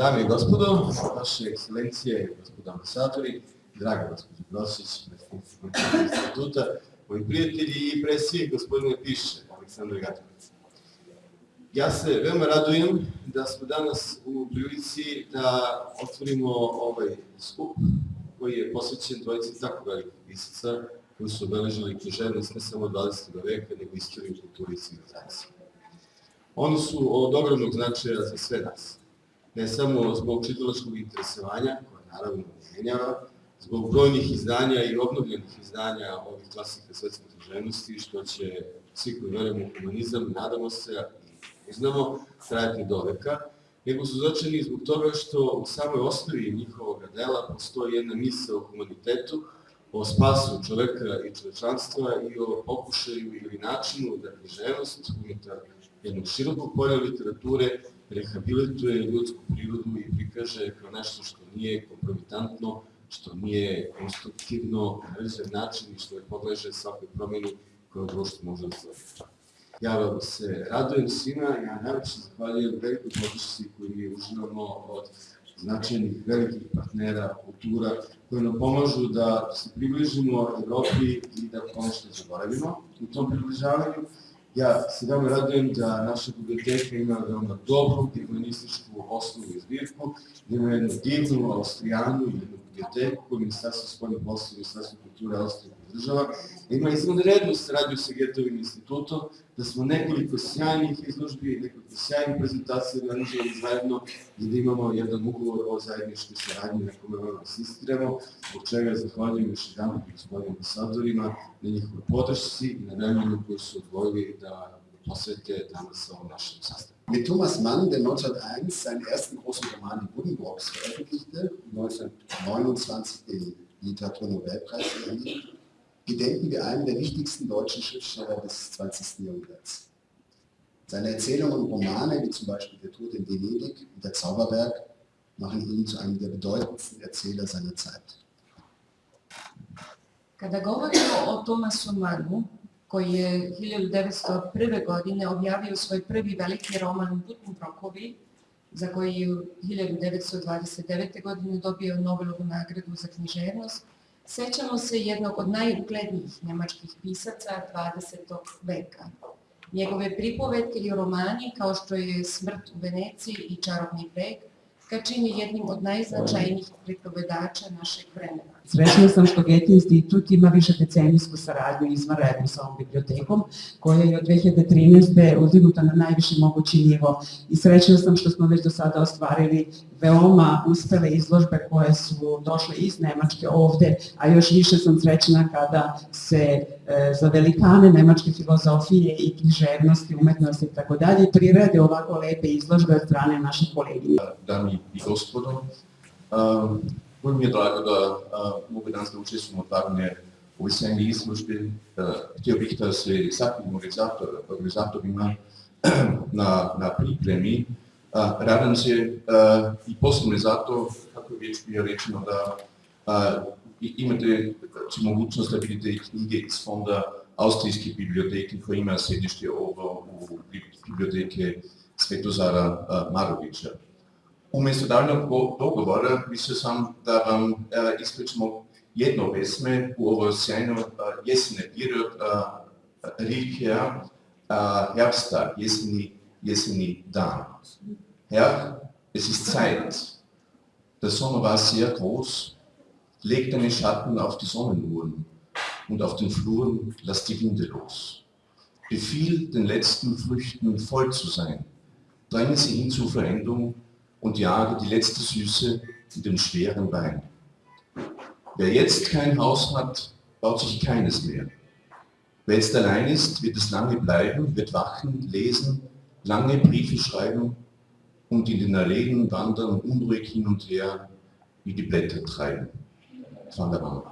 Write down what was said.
Dame i gospodo, vaše ekscelencije, gospodo ambasadori, draga gospođo Grosić, predstavnici instituta, moji prijatelji i pre svih gospodine Piše, Aleksandar Gatovac. Ja se veoma radujem da smo danas u prilici da otvorimo ovaj skup koji je posvećen dvojici tako velikih pisaca koji su obeležili književnost ne samo 20. veka, nego istoriju kulturi i civilizacije. Oni su od ogromnog značaja za sve nas ne samo zbog čitalačkog interesovanja, koje naravno menjava, zbog brojnih izdanja i obnovljenih izdanja ovih klasika svetske književnosti, što će svi koji verujemo u humanizam, nadamo se i uznamo, trajati do veka, nego su značajni zbog toga što u samoj osnovi njihovog dela postoji jedna misla o humanitetu, o spasu čoveka i čovečanstva i o pokušaju ili načinu da književnost unutar jednog širokog polja literature rehabilituje ljudsku prirodu i prikaže kao nešto što nije kompromitantno, što nije konstruktivno, na ređen način i što je podleže svakoj promeni koje društvo može da Ja vam se radujem svima, ja naroče zahvaljujem velikoj podršci koju mi uživamo od značajnih velikih partnera kultura koji nam pomažu da se približimo Evropi i da ponešto zaboravimo u tom približavanju Ja se veoma radujem da naša biblioteka ima veoma dobru humanističku osnovu i zbirku, da ima jednu divnu Austrijanu i jednu biblioteku koju Ministarstvo spoljnih poslova i Ministarstvo kulture Austrije podržava. Da ima izvanrednu saradnju sa Getovim institutom, da smo nekoliko sjajnih izložbi, nekoliko sjajnih prezentacija organizovali zajedno i da imamo jedan ugovor o zajedničkoj saradnji na kome vam insistiramo, zbog čega zahvaljujem još jedan gospodin ambasadorima na njihovoj podršci i na vremenu koju su odvojili da posvete danas ovom našem sastanku. Mit Thomas Mann, der 1901 seinen ersten großen Roman Die Buddenbrooks veröffentlichte, 1929 den Literaturnobelpreis erhielt, gedenken wir einen der wichtigsten deutschen Schriftsteller des 20. Jahrhunderts. Seine Erzählungen und Romane, wie zum Beispiel Der Tod in Venedig und Der Zauberberg, machen ihn zu einem der bedeutendsten Erzähler seiner Zeit. Kada govorimo o Tomasu Mannu, koji je 1901. godine objavio svoj prvi veliki roman Butni brokovi, za koji je 1929. godine dobio Nobelovu nagradu za književnost, sećamo se jednog od najuglednijih nemačkih pisaca 20. veka. Njegove pripovetke i romani, kao što je Smrt u Veneciji i Čarobni breg, ga čini jednim od najznačajnijih pripovedača našeg vremena. Srećna sam što Geti institut ima više decenijsku saradnju izvanrednu sa ovom bibliotekom, koja je od 2013. uzdignuta na najviši mogući nivo i srećna sam što smo već do sada ostvarili veoma uspele izložbe koje su došle iz Nemačke ovde, a još više sam srećna kada se e, za velikane nemačke filozofije i književnosti, umetnosti i tako dalje prirede ovako lepe izložbe od strane naših kolegija. Dami i gospodo, um, Vrlo mi je drago da mogu danas da učestvujem otvaranje ove sjajne izložbe. Htio bih da se zahvalim organizator, organizatorima na, na pripremi. Radam se i posebno zato, kako je već bio rečeno, da imate mogućnost da vidite knjige iz fonda Austrijske biblioteke koja ima sedište ovo u biblioteke Svetozara Marovića. Umjesto daljnog dogovora, mislio sam da vam e, ispričamo jedno pesme u ovo sjajno e, jesene period Rilkeja, Herbsta, jeseni, jeseni dan. Herr, es ist Zeit. Der Sommer war sehr groß. Leg deine Schatten auf die Sonnenuhren und auf den Fluren lass die Winde los. Befiehl den letzten Früchten voll zu sein. Dränge sie hin zur Verendung und jage die letzte Süße in den schweren Wein. Wer jetzt kein Haus hat, baut sich keines mehr. Wer jetzt allein ist, wird es lange bleiben, wird wachen, lesen, lange Briefe schreiben und in den Alleen wandern, unruhig hin und her, wie die Blätter treiben. Van der Waal.